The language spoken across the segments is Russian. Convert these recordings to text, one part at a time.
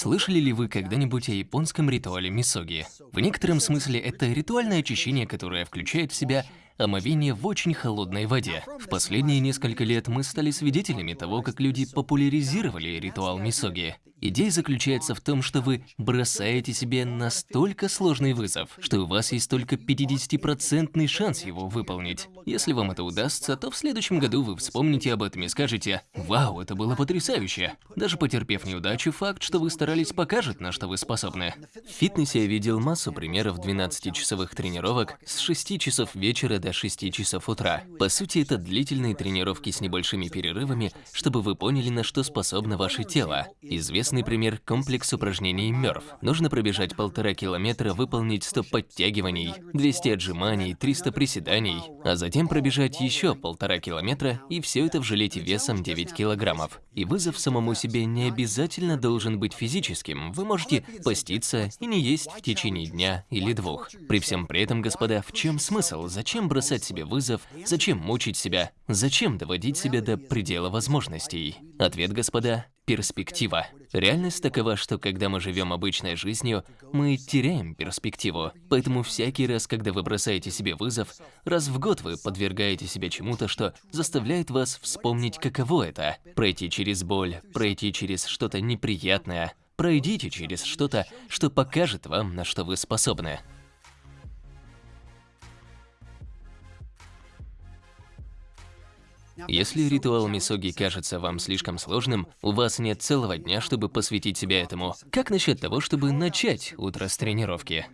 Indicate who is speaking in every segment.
Speaker 1: Слышали ли вы когда-нибудь о японском ритуале мисоги? В некотором смысле это ритуальное очищение, которое включает в себя омовение в очень холодной воде. В последние несколько лет мы стали свидетелями того, как люди популяризировали ритуал мисоги. Идея заключается в том, что вы бросаете себе настолько сложный вызов, что у вас есть только 50% шанс его выполнить. Если вам это удастся, то в следующем году вы вспомните об этом и скажете «Вау, это было потрясающе!». Даже потерпев неудачу, факт, что вы старались, покажет, на что вы способны. В фитнесе я видел массу примеров 12-часовых тренировок с 6 часов вечера до 6 часов утра. По сути, это длительные тренировки с небольшими перерывами, чтобы вы поняли, на что способно ваше тело. Известный пример – комплекс упражнений МЕРФ. Нужно пробежать полтора километра, выполнить 100 подтягиваний, 200 отжиманий, 300 приседаний, а затем пробежать еще полтора километра, и все это в жилете весом 9 килограммов. И вызов самому себе не обязательно должен быть физическим. Вы можете поститься и не есть в течение дня или двух. При всем при этом, господа, в чем смысл? Зачем бросать себе вызов? Зачем мучить себя? Зачем доводить себя до предела возможностей? Ответ, господа, перспектива. Реальность такова, что когда мы живем обычной жизнью, мы теряем перспективу. Поэтому всякий раз, когда вы бросаете себе вызов, раз в год вы подвергаете себя чему-то, что заставляет вас вспомнить, каково это. Пройти через боль, пройти через что-то неприятное. Пройдите через что-то, что покажет вам, на что вы способны. Если ритуал мисоги кажется вам слишком сложным, у вас нет целого дня, чтобы посвятить себя этому. Как насчет того, чтобы начать утро с тренировки?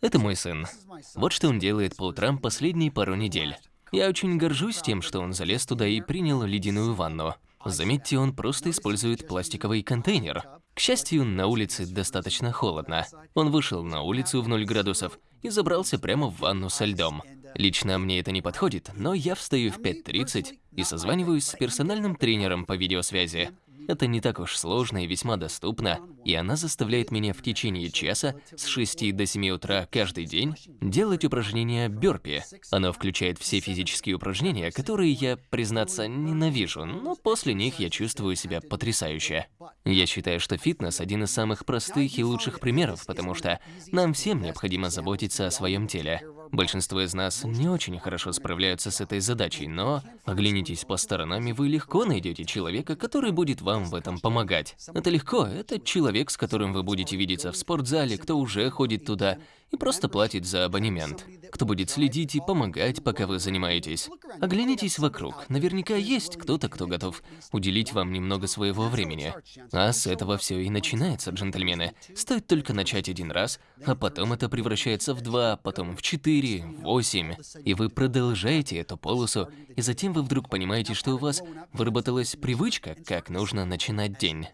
Speaker 1: Это мой сын. Вот что он делает по утрам последние пару недель. Я очень горжусь тем, что он залез туда и принял ледяную ванну. Заметьте, он просто использует пластиковый контейнер. К счастью, на улице достаточно холодно. Он вышел на улицу в 0 градусов и забрался прямо в ванну со льдом. Лично мне это не подходит, но я встаю в 5.30 и созваниваюсь с персональным тренером по видеосвязи. Это не так уж сложно и весьма доступно, и она заставляет меня в течение часа с 6 до 7 утра каждый день делать упражнения бёрпи. Оно включает все физические упражнения, которые я, признаться, ненавижу, но после них я чувствую себя потрясающе. Я считаю, что фитнес один из самых простых и лучших примеров, потому что нам всем необходимо заботиться о своем теле. Большинство из нас не очень хорошо справляются с этой задачей, но оглянитесь по сторонам, и вы легко найдете человека, который будет вам в этом помогать. Это легко, это человек, с которым вы будете видеться в спортзале, кто уже ходит туда, и просто платит за абонемент. Кто будет следить и помогать, пока вы занимаетесь. Оглянитесь вокруг. Наверняка есть кто-то, кто готов уделить вам немного своего времени. А с этого все и начинается, джентльмены. Стоит только начать один раз, а потом это превращается в два, потом в четыре, восемь. И вы продолжаете эту полосу, и затем вы вдруг понимаете, что у вас выработалась привычка, как нужно начинать день.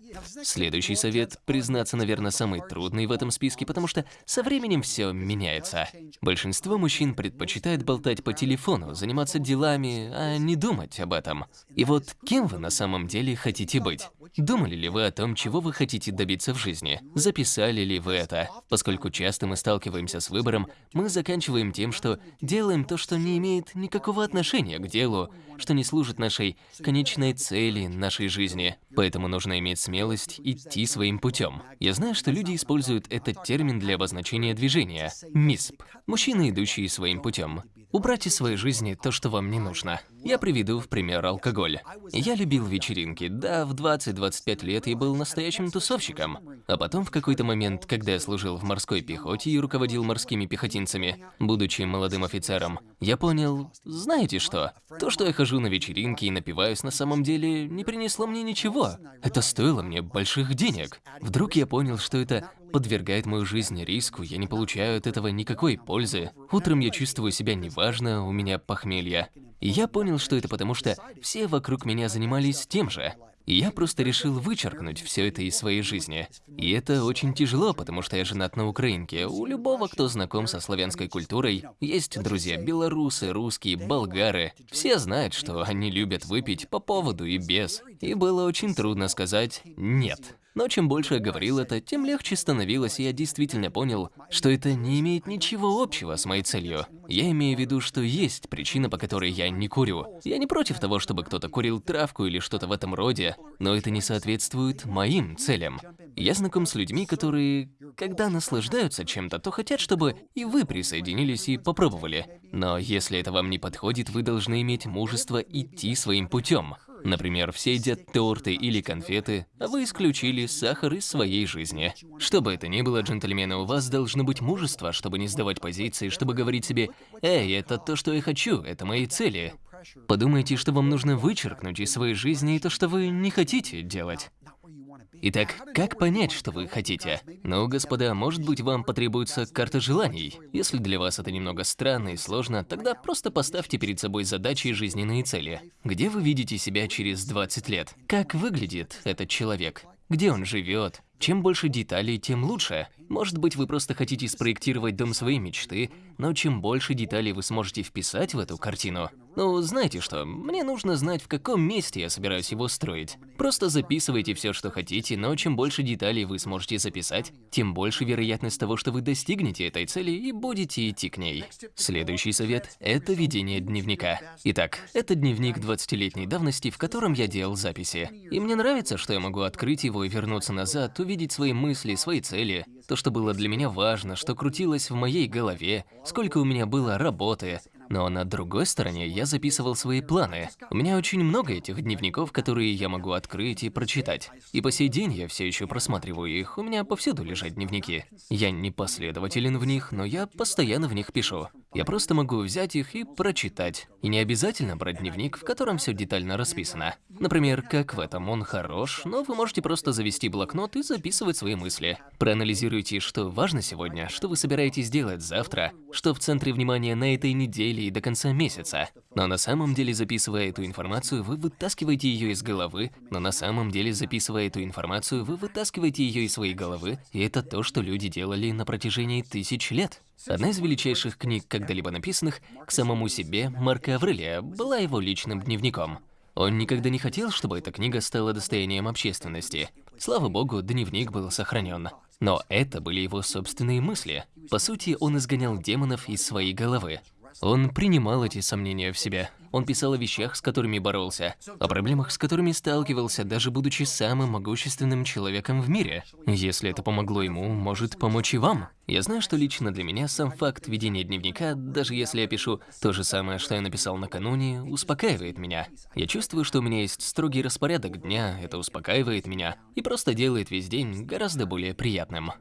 Speaker 1: Следующий совет, признаться, наверное, самый трудный в этом списке, потому что со временем все меняется. Большинство мужчин предпочитает болтать по телефону, заниматься делами, а не думать об этом. И вот кем вы на самом деле хотите быть? Думали ли вы о том, чего вы хотите добиться в жизни? Записали ли вы это? Поскольку часто мы сталкиваемся с выбором, мы заканчиваем тем, что делаем то, что не имеет никакого отношения к делу, что не служит нашей конечной цели, нашей жизни. Поэтому нужно иметь смелость идти своим путем. Я знаю, что люди используют этот термин для обозначения движения – МИСП. Мужчины, идущие своим путем. Убрать из своей жизни то, что вам не нужно. Я приведу в пример алкоголь. Я любил вечеринки. Да, в 20-25 лет я был настоящим тусовщиком. А потом в какой-то момент, когда я служил в морской пехоте и руководил морскими пехотинцами, будучи молодым офицером, я понял, знаете что? То, что я хожу на вечеринки и напиваюсь, на самом деле не принесло мне ничего. Это стоило мне больших денег. Вдруг я понял, что это подвергает мою жизнь риску, я не получаю от этого никакой пользы. Утром я чувствую себя неважно, у меня похмелье. И я понял, что это потому, что все вокруг меня занимались тем же. И я просто решил вычеркнуть все это из своей жизни. И это очень тяжело, потому что я женат на украинке. У любого, кто знаком со славянской культурой, есть друзья белорусы, русские, болгары. Все знают, что они любят выпить по поводу и без. И было очень трудно сказать «нет». Но чем больше я говорил это, тем легче становилось, и я действительно понял, что это не имеет ничего общего с моей целью. Я имею в виду, что есть причина, по которой я не курю. Я не против того, чтобы кто-то курил травку или что-то в этом роде, но это не соответствует моим целям. Я знаком с людьми, которые, когда наслаждаются чем-то, то хотят, чтобы и вы присоединились и попробовали. Но если это вам не подходит, вы должны иметь мужество идти своим путем. Например, все едят торты или конфеты, а вы исключили сахар из своей жизни. Что бы это ни было, джентльмены, у вас должно быть мужество, чтобы не сдавать позиции, чтобы говорить себе «Эй, это то, что я хочу, это мои цели». Подумайте, что вам нужно вычеркнуть из своей жизни и то, что вы не хотите делать. Итак, как понять, что вы хотите? Ну, господа, может быть, вам потребуется карта желаний. Если для вас это немного странно и сложно, тогда просто поставьте перед собой задачи и жизненные цели. Где вы видите себя через 20 лет? Как выглядит этот человек? Где он живет? Чем больше деталей, тем лучше. Может быть, вы просто хотите спроектировать дом своей мечты, но чем больше деталей вы сможете вписать в эту картину, ну, знаете что, мне нужно знать, в каком месте я собираюсь его строить. Просто записывайте все, что хотите, но чем больше деталей вы сможете записать, тем больше вероятность того, что вы достигнете этой цели и будете идти к ней. Следующий совет – это ведение дневника. Итак, это дневник 20-летней давности, в котором я делал записи. И мне нравится, что я могу открыть его и вернуться назад, увидеть свои мысли, свои цели, то, что было для меня важно, что крутилось в моей голове, сколько у меня было работы, но на другой стороне я записывал свои планы. У меня очень много этих дневников, которые я могу открыть и прочитать. И по сей день я все еще просматриваю их, у меня повсюду лежат дневники. Я не последователен в них, но я постоянно в них пишу. Я просто могу взять их и прочитать. И не обязательно брать дневник, в котором все детально расписано. Например, как в этом он хорош, но вы можете просто завести блокнот и записывать свои мысли. Проанализируйте, что важно сегодня, что вы собираетесь делать завтра, что в центре внимания на этой неделе и до конца месяца. Но на самом деле, записывая эту информацию, вы вытаскиваете ее из головы, но на самом деле, записывая эту информацию, вы вытаскиваете ее из своей головы, и это то, что люди делали на протяжении тысяч лет. Одна из величайших книг, когда-либо написанных, к самому себе, Марка Аврелия, была его личным дневником. Он никогда не хотел, чтобы эта книга стала достоянием общественности. Слава богу, дневник был сохранен. Но это были его собственные мысли. По сути, он изгонял демонов из своей головы. Он принимал эти сомнения в себе. Он писал о вещах, с которыми боролся, о проблемах, с которыми сталкивался, даже будучи самым могущественным человеком в мире. Если это помогло ему, может помочь и вам. Я знаю, что лично для меня сам факт ведения дневника, даже если я пишу то же самое, что я написал накануне, успокаивает меня. Я чувствую, что у меня есть строгий распорядок дня, это успокаивает меня и просто делает весь день гораздо более приятным.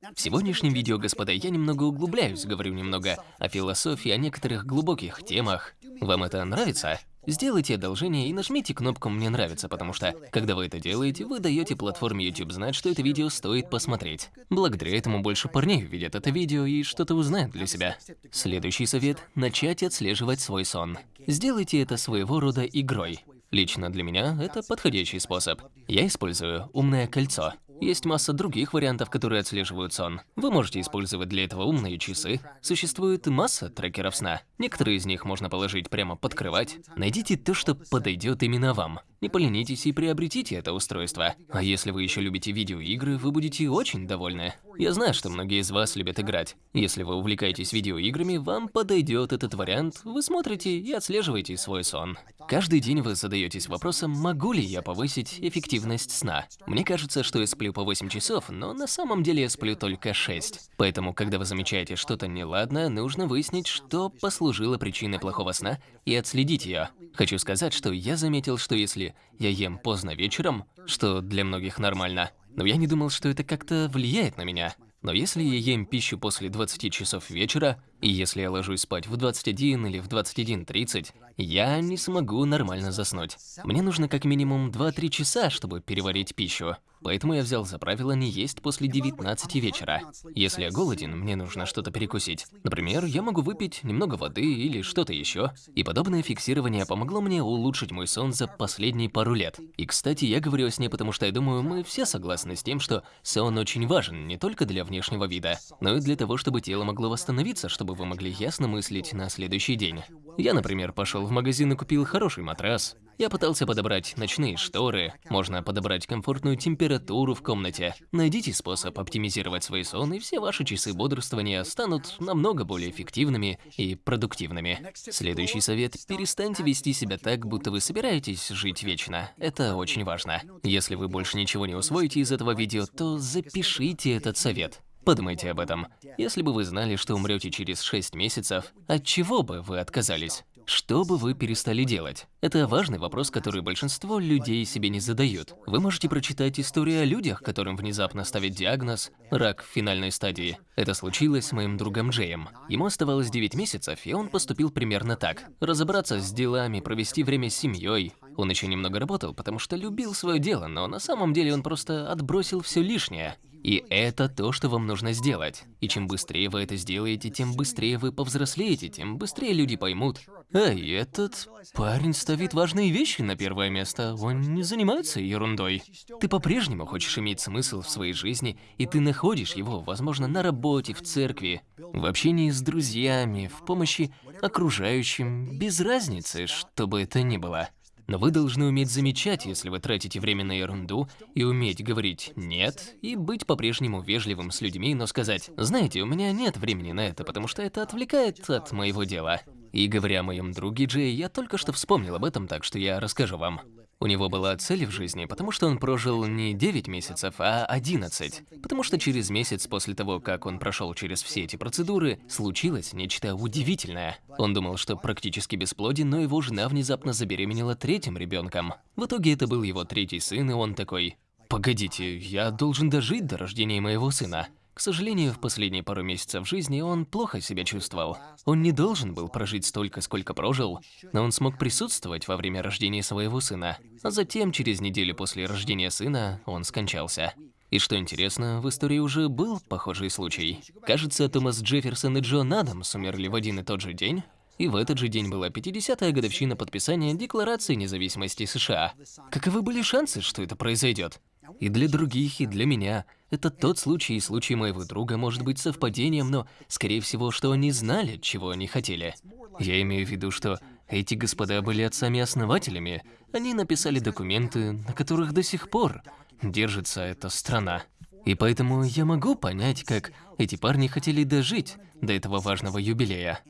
Speaker 1: В сегодняшнем видео, господа, я немного углубляюсь, говорю немного о философии, о некоторых глубоких темах. Вам это нравится? Сделайте одолжение и нажмите кнопку «Мне нравится», потому что, когда вы это делаете, вы даете платформе YouTube знать, что это видео стоит посмотреть. Благодаря этому больше парней увидят это видео и что-то узнают для себя. Следующий совет – начать отслеживать свой сон. Сделайте это своего рода игрой. Лично для меня это подходящий способ. Я использую умное кольцо. Есть масса других вариантов, которые отслеживают сон. Вы можете использовать для этого умные часы. Существует масса трекеров сна. Некоторые из них можно положить прямо под кровать. Найдите то, что подойдет именно вам. Не поленитесь и приобретите это устройство. А если вы еще любите видеоигры, вы будете очень довольны. Я знаю, что многие из вас любят играть. Если вы увлекаетесь видеоиграми, вам подойдет этот вариант. Вы смотрите и отслеживаете свой сон. Каждый день вы задаетесь вопросом, могу ли я повысить эффективность сна. Мне кажется, что я сплю по 8 часов, но на самом деле я сплю только 6. Поэтому, когда вы замечаете что-то неладное, нужно выяснить, что послужило причиной плохого сна и отследить ее. Хочу сказать, что я заметил, что если я ем поздно вечером, что для многих нормально, но я не думал, что это как-то влияет на меня. Но если я ем пищу после 20 часов вечера, и если я ложусь спать в 21 или в 21.30, я не смогу нормально заснуть. Мне нужно как минимум 2-3 часа, чтобы переварить пищу. Поэтому я взял за правило не есть после 19 вечера. Если я голоден, мне нужно что-то перекусить. Например, я могу выпить немного воды или что-то еще. И подобное фиксирование помогло мне улучшить мой сон за последние пару лет. И, кстати, я говорю о сне, потому что я думаю, мы все согласны с тем, что сон очень важен не только для внешнего вида, но и для того, чтобы тело могло восстановиться, чтобы вы могли ясно мыслить на следующий день. Я, например, пошел в магазин и купил хороший матрас, Я пытался подобрать ночные шторы, можно подобрать комфортную температуру в комнате. Найдите способ оптимизировать свой сон, и все ваши часы бодрствования станут намного более эффективными и продуктивными. Следующий совет – перестаньте вести себя так, будто вы собираетесь жить вечно. Это очень важно. Если вы больше ничего не усвоите из этого видео, то запишите этот совет. Подумайте об этом. Если бы вы знали, что умрете через 6 месяцев, от чего бы вы отказались? Что бы вы перестали делать? Это важный вопрос, который большинство людей себе не задают. Вы можете прочитать историю о людях, которым внезапно ставят диагноз «рак в финальной стадии». Это случилось с моим другом Джеем. Ему оставалось 9 месяцев, и он поступил примерно так. Разобраться с делами, провести время с семьей. Он еще немного работал, потому что любил свое дело, но на самом деле он просто отбросил все лишнее. И это то, что вам нужно сделать. И чем быстрее вы это сделаете, тем быстрее вы повзрослеете, тем быстрее люди поймут. Эй, этот парень ставит важные вещи на первое место, он не занимается ерундой. Ты по-прежнему хочешь иметь смысл в своей жизни, и ты находишь его, возможно, на работе, в церкви, в общении с друзьями, в помощи окружающим, без разницы, что бы это ни было. Но вы должны уметь замечать, если вы тратите время на ерунду, и уметь говорить «нет», и быть по-прежнему вежливым с людьми, но сказать «знаете, у меня нет времени на это, потому что это отвлекает от моего дела». И говоря о моем друге Джей, я только что вспомнил об этом, так что я расскажу вам. У него была цель в жизни, потому что он прожил не 9 месяцев, а 11. Потому что через месяц после того, как он прошел через все эти процедуры, случилось нечто удивительное. Он думал, что практически бесплоден, но его жена внезапно забеременела третьим ребенком. В итоге это был его третий сын, и он такой, «Погодите, я должен дожить до рождения моего сына». К сожалению, в последние пару месяцев жизни он плохо себя чувствовал. Он не должен был прожить столько, сколько прожил, но он смог присутствовать во время рождения своего сына. А затем, через неделю после рождения сына, он скончался. И что интересно, в истории уже был похожий случай. Кажется, Томас Джефферсон и Джон Адамс умерли в один и тот же день, и в этот же день была 50-я годовщина подписания Декларации независимости США. Каковы были шансы, что это произойдет? И для других, и для меня. Это тот случай, и случай моего друга может быть совпадением, но, скорее всего, что они знали, чего они хотели. Я имею в виду, что эти господа были отцами-основателями. Они написали документы, на которых до сих пор держится эта страна. И поэтому я могу понять, как эти парни хотели дожить до этого важного юбилея.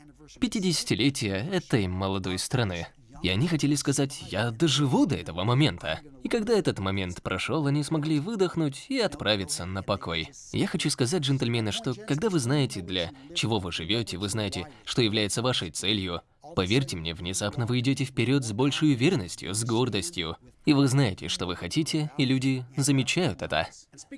Speaker 1: 50-летие этой молодой страны. И они хотели сказать, я доживу до этого момента. И когда этот момент прошел, они смогли выдохнуть и отправиться на покой. Я хочу сказать, джентльмены, что когда вы знаете, для чего вы живете, вы знаете, что является вашей целью, Поверьте мне, внезапно вы идете вперед с большей уверенностью, с гордостью. И вы знаете, что вы хотите, и люди замечают это.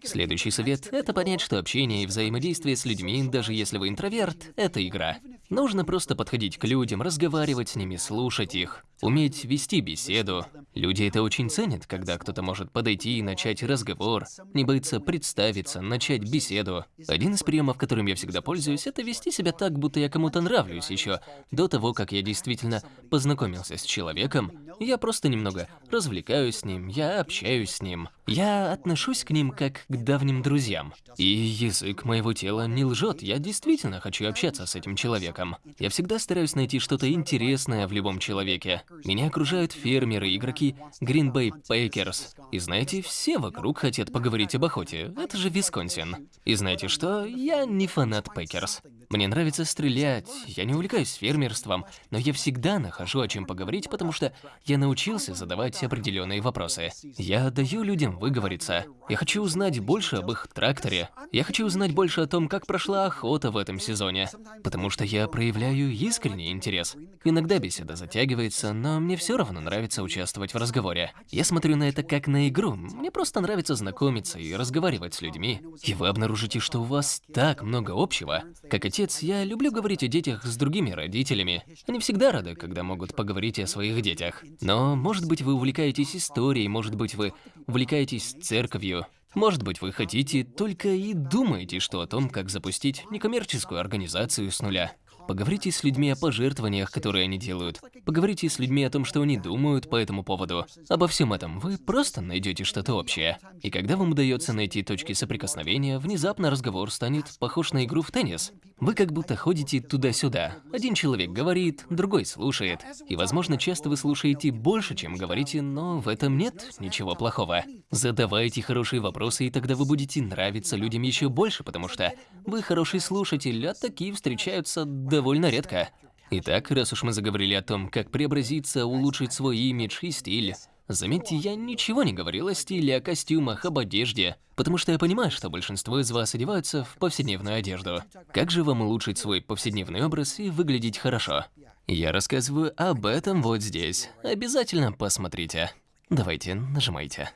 Speaker 1: Следующий совет – это понять, что общение и взаимодействие с людьми, даже если вы интроверт, это игра. Нужно просто подходить к людям, разговаривать с ними, слушать их, уметь вести беседу. Люди это очень ценят, когда кто-то может подойти и начать разговор, не боится представиться, начать беседу. Один из приемов, которым я всегда пользуюсь, это вести себя так, будто я кому-то нравлюсь еще до того, как я действительно познакомился с человеком. Я просто немного развлекаюсь с ним, я общаюсь с ним. Я отношусь к ним как к давним друзьям. И язык моего тела не лжет, я действительно хочу общаться с этим человеком. Я всегда стараюсь найти что-то интересное в любом человеке. Меня окружают фермеры, игроки Green Bay Packers. И знаете, все вокруг хотят поговорить об охоте. Это же Висконсин. И знаете что? Я не фанат Packers. Мне нравится стрелять, я не увлекаюсь фермерством, но я всегда нахожу о чем поговорить, потому что я научился задавать определенные вопросы. Я даю людям выговориться. Я хочу узнать больше об их тракторе. Я хочу узнать больше о том, как прошла охота в этом сезоне, потому что я проявляю искренний интерес. Иногда беседа затягивается, но мне все равно нравится участвовать в разговоре. Я смотрю на это как на игру. Мне просто нравится знакомиться и разговаривать с людьми. И вы обнаружите, что у вас так много общего. Как отец, я люблю говорить о детях с другими родителями. Они всегда рады, когда могут поговорить о своих детях. Но, может быть, вы увлекаетесь историей, может быть, вы увлекаетесь церковью. Может быть, вы хотите только и думаете, что о том, как запустить некоммерческую организацию с нуля. Поговорите с людьми о пожертвованиях, которые они делают. Поговорите с людьми о том, что они думают по этому поводу. Обо всем этом вы просто найдете что-то общее. И когда вам удается найти точки соприкосновения, внезапно разговор станет похож на игру в теннис. Вы как будто ходите туда-сюда. Один человек говорит, другой слушает. И, возможно, часто вы слушаете больше, чем говорите, но в этом нет ничего плохого. Задавайте хорошие вопросы, и тогда вы будете нравиться людям еще больше, потому что вы хороший слушатель, а такие встречаются довольно редко. Итак, раз уж мы заговорили о том, как преобразиться, улучшить свой имидж и стиль, заметьте, я ничего не говорил о стиле, о костюмах, об одежде, потому что я понимаю, что большинство из вас одеваются в повседневную одежду. Как же вам улучшить свой повседневный образ и выглядеть хорошо? Я рассказываю об этом вот здесь. Обязательно посмотрите. Давайте, нажимайте.